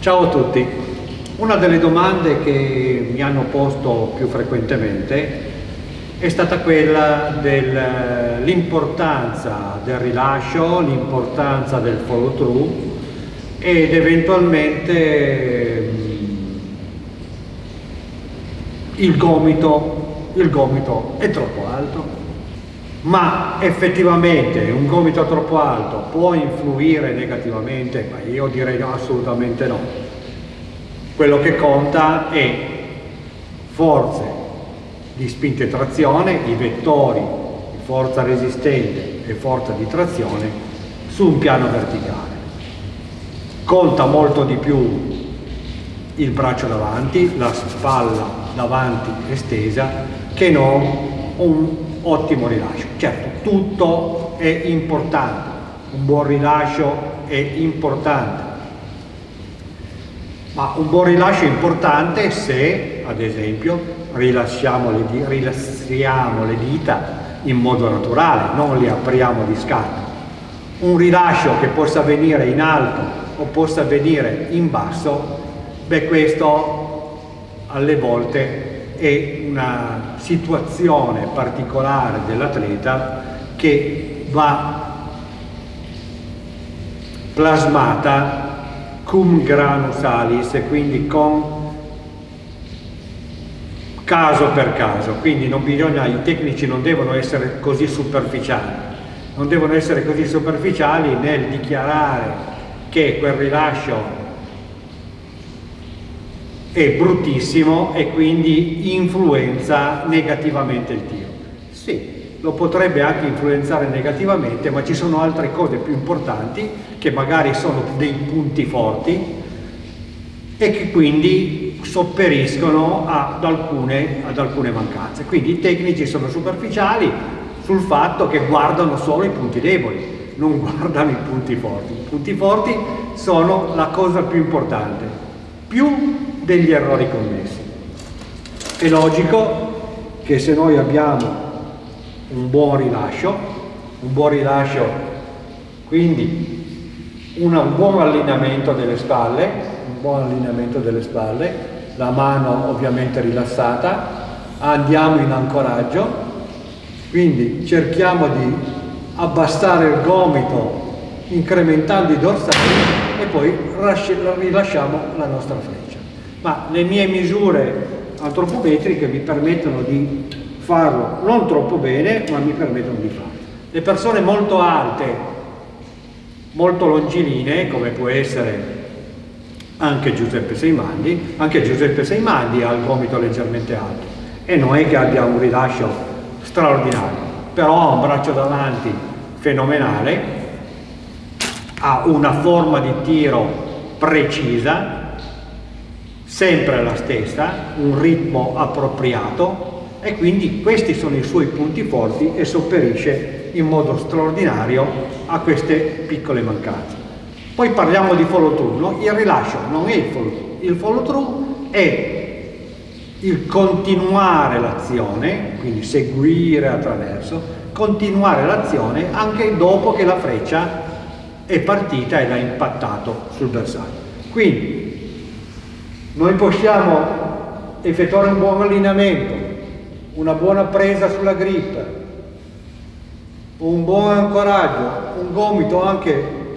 Ciao a tutti. Una delle domande che mi hanno posto più frequentemente è stata quella dell'importanza del rilascio, l'importanza del follow through ed eventualmente mm, il gomito, il gomito è troppo alto ma effettivamente un gomito troppo alto può influire negativamente? Ma io direi assolutamente no. Quello che conta è forze di spinta e trazione, i vettori di forza resistente e forza di trazione su un piano verticale. Conta molto di più il braccio davanti, la spalla davanti estesa, che non un ottimo rilascio. Certo, tutto è importante, un buon rilascio è importante, ma un buon rilascio è importante se, ad esempio, rilassiamo le, rilassiamo le dita in modo naturale, non le apriamo di scatto. Un rilascio che possa avvenire in alto o possa avvenire in basso, beh questo alle volte è una situazione particolare dell'atleta che va plasmata cum grano salis e quindi con caso per caso, quindi non bisogna, i tecnici non devono essere così superficiali, non devono essere così superficiali nel dichiarare che quel rilascio è bruttissimo e quindi influenza negativamente il tiro. Sì, lo potrebbe anche influenzare negativamente, ma ci sono altre cose più importanti che magari sono dei punti forti e che quindi sopperiscono ad alcune, ad alcune mancanze. Quindi i tecnici sono superficiali sul fatto che guardano solo i punti deboli, non guardano i punti forti. I punti forti sono la cosa più importante. Più degli errori commessi. È logico che se noi abbiamo un buon rilascio, un buon rilascio, quindi un buon allineamento delle spalle, un buon allineamento delle spalle, la mano ovviamente rilassata, andiamo in ancoraggio, quindi cerchiamo di abbassare il gomito incrementando i dorsali e poi rilasciamo la nostra freccia ma le mie misure antropometriche mi permettono di farlo non troppo bene, ma mi permettono di farlo. Le persone molto alte, molto longilinee, come può essere anche Giuseppe Seimandi, anche Giuseppe Seimandi ha il gomito leggermente alto e non è che abbia un rilascio straordinario, però ha un braccio davanti fenomenale, ha una forma di tiro precisa, sempre la stessa, un ritmo appropriato e quindi questi sono i suoi punti forti e sopperisce in modo straordinario a queste piccole mancanze. Poi parliamo di follow through, no? il rilascio non è il follow through, il follow through è il continuare l'azione, quindi seguire attraverso, continuare l'azione anche dopo che la freccia è partita e l'ha impattato sul bersaglio. Quindi noi possiamo effettuare un buon allineamento, una buona presa sulla grip, un buon ancoraggio, un gomito anche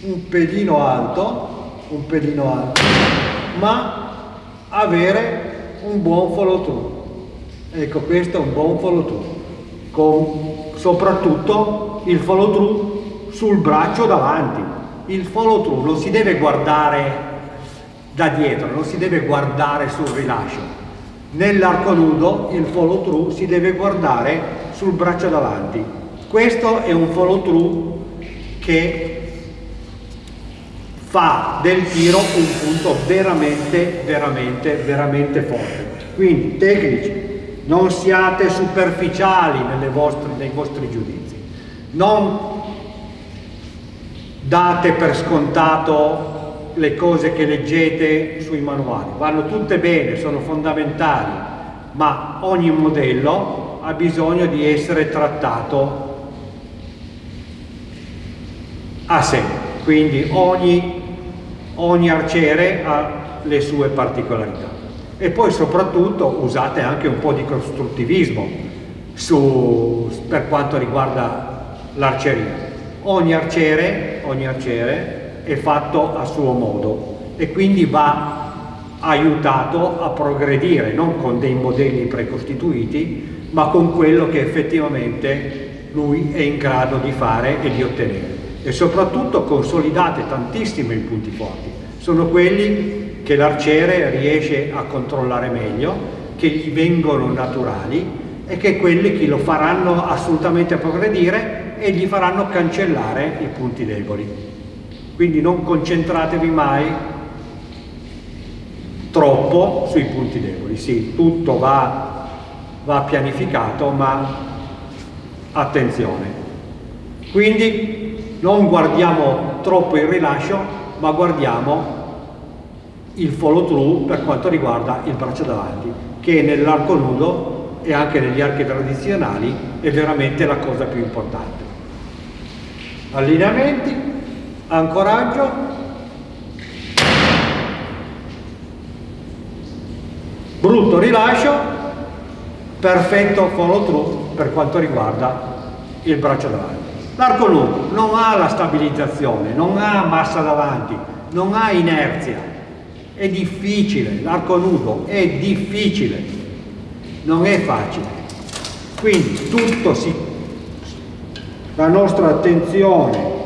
un pelino alto, un pelino alto, ma avere un buon follow through. Ecco, questo è un buon follow through, con soprattutto il follow through sul braccio davanti. Il follow through non si deve guardare da dietro, non si deve guardare sul rilascio. Nell'arco nudo il follow through si deve guardare sul braccio davanti. Questo è un follow through che fa del tiro un punto veramente, veramente, veramente forte. Quindi tecnici, non siate superficiali vostre, nei vostri giudizi. Non date per scontato le cose che leggete sui manuali. Vanno tutte bene, sono fondamentali, ma ogni modello ha bisogno di essere trattato a sé. Quindi ogni ogni arciere ha le sue particolarità. E poi soprattutto usate anche un po' di costruttivismo su, per quanto riguarda l'arceria. Ogni arciere, ogni arciere è fatto a suo modo e quindi va aiutato a progredire, non con dei modelli precostituiti, ma con quello che effettivamente lui è in grado di fare e di ottenere. E soprattutto consolidate tantissimo i punti forti. Sono quelli che l'arciere riesce a controllare meglio, che gli vengono naturali e che quelli che lo faranno assolutamente progredire e gli faranno cancellare i punti deboli. Quindi non concentratevi mai troppo sui punti deboli. Sì, tutto va, va pianificato, ma attenzione. Quindi non guardiamo troppo il rilascio, ma guardiamo il follow through per quanto riguarda il braccio davanti, che nell'arco nudo e anche negli archi tradizionali è veramente la cosa più importante. Allineamenti, ancoraggio, brutto rilascio, perfetto follow through per quanto riguarda il braccio davanti. L'arco nudo non ha la stabilizzazione, non ha massa davanti, non ha inerzia, è difficile, l'arco nudo è difficile, non è facile. Quindi tutto si... La nostra attenzione,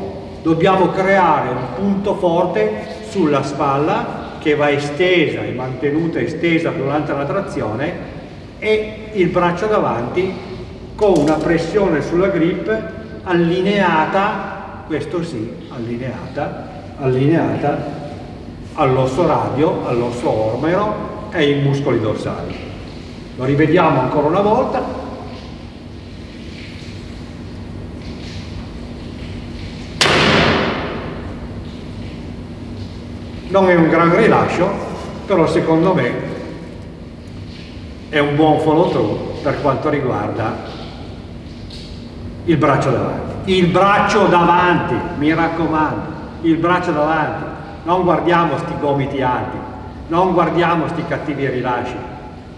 dobbiamo creare un punto forte sulla spalla che va estesa e mantenuta estesa durante la trazione e il braccio davanti con una pressione sulla grip allineata, questo sì, allineata, allineata all'osso radio, all'osso ormero e ai muscoli dorsali. Lo rivediamo ancora una volta. Non è un gran rilascio però secondo me è un buon follow through per quanto riguarda il braccio davanti. Il braccio davanti mi raccomando il braccio davanti. Non guardiamo sti gomiti alti non guardiamo sti cattivi rilasci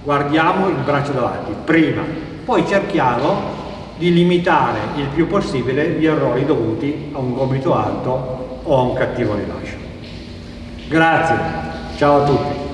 guardiamo il braccio davanti prima. Poi cerchiamo di limitare il più possibile gli errori dovuti a un gomito alto o a un cattivo rilascio Grazie, ciao a tutti.